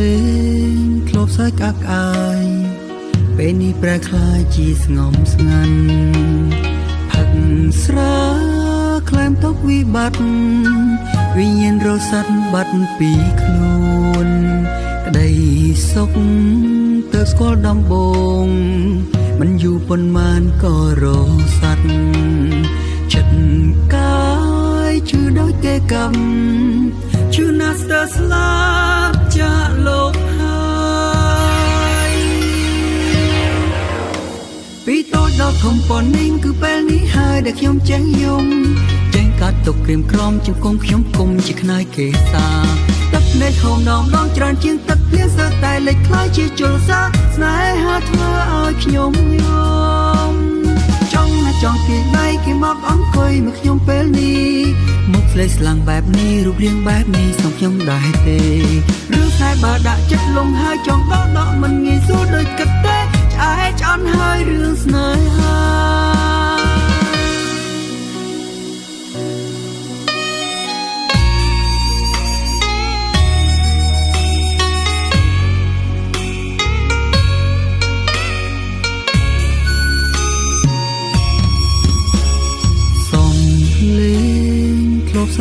លេងធ្លាប់សើចអាប់អើយពេលនេះប្រែក្លាយជាស្ងំស្ងាត់ផឹកស្រាក្លែមទុកវិបត្តិវិញ្ញាណរស័តបាត់ពីខ្លួន ក្តីសុខទៅស្គាល់ដំបងមិនយូរប៉ុន្មានក៏រស័តចិត្តកាយជឿដោយគេកម្មជឿណាស់ស្ទើស្លាប់ ចាក់លោកហើយពីតូចដល់ធំប៉ុណ្នេះគឺពេលនេះហើយដែលខ្ញុំចេះយំចេះកាត់ទុកក្រៀមក្រំជង្គង់ខ្ញុំគុំជាខ្នើយគេសាទឹកនៃហូមដងដងច្រើនជាងទឹកភ្លៀងសើតែលេចខ្លាយជាជលសាស្នេហាធ្វើឲ្យខ្ញុំយំចង់ណាចង់គេដៃគេមកអង្គុយមកខ្ញុំពេលនេះមុខ ស្លេកស្លាំងបែបនេះរូបរាងបែបនេះសំខ្ញុំដែរទេរឿងខ្សែបើដាក់ចិត្តលងហើយចង់ដកដកមិនងាយស្រួលដូចគិតទេឆ្អែតឆ្អន់ហើយរឿងស្នេហា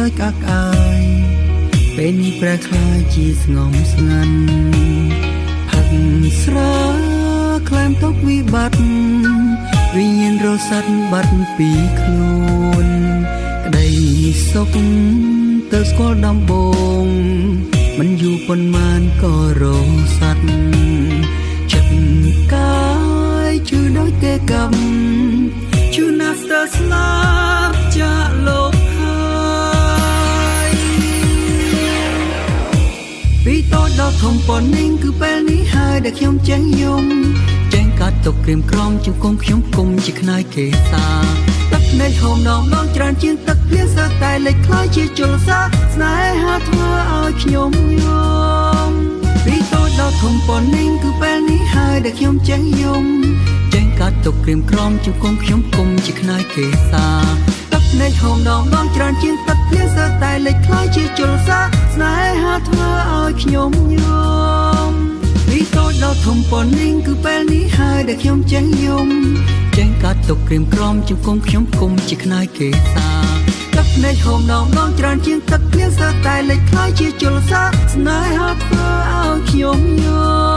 យក្អាក់អាយពេលនេះប្រែខ្លាយជាស្ងំស្ងាត់ផឹកស្រាក្លែមទុកវិបត្តិវិញ្ញាណរស័តបាត់ពីខ្លួន ក្តីសុខទៅស្គាល់ដំបូងមិនយូរប៉ុន្មានក៏រងស័តចិត្តកាយជឿដោយទេកម្មជឿណាស់ទៅស្លា ធំប៉ុណ្នេះគឺពេលនេះហើយដែលខ្ញុំចេះយំចេះកាត់ទុកក្រៀមក្រំជង្គង់ខ្ញុំគុំជាខ្នើយគេសាទឹកនៃហូមដងដងច្រើនជាងទឹកភ្លៀងសើតែលេចខ្លាយជាជលសាស្នេហាធ្វើឲ្យខ្ញុំយំពីតូចដល់ធំប៉ុណ្នេះគឺពេលនេះហើយដែលខ្ញុំចេះយំចេះកាត់ទុកក្រៀមក្រំជង្គង់ខ្ញុំគុំជាខ្នើយគេសាទឹកនៃហូមដងដងច្រើនជាងទឹក ភ្លៀងសើតែលេចខ្លាយជាជលសាស្នេហាធ្វើឲ្យខ្ញុំយំពីតូចដល់ធំប៉ុណ្នេះគឺពេលនេះហើយដែលខ្ញុំចេះយំចេះកាត់ទុកក្រៀមក្រំជង្គង់ខ្ញុំគុំជាខ្នើយគេសាទឹកនៃហូមដងដងច្រើនជាងទឹកភ្លៀងសើតែលេចខ្លាយជាជលសាស្នេហាធ្វើឲ្យខ្ញុំយំ